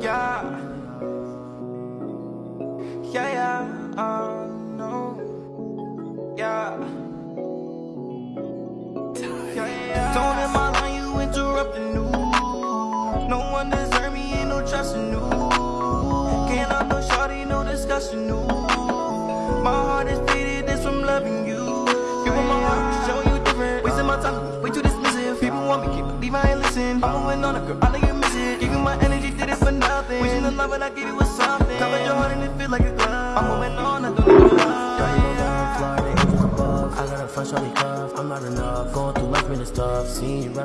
Yeah. Yeah, yeah, uh, no. Yeah. Yeah, yeah. Don't in my line, you interrupt the news. No one deserve me, ain't no trust in you. Can't love no shawty, no discussion, no. My heart is want me, keep ain't listen. I'm moving on a girl, I know you miss it. Giving my energy, did it for nothing. Wishing the love, but I gave you with something. Covered your heart and it feel like a glove. I'm moving on, I don't. Florida, angels above. I got a fresh shawty cuff. I'm not enough. Going through life, minute stuff. Seeing you rap.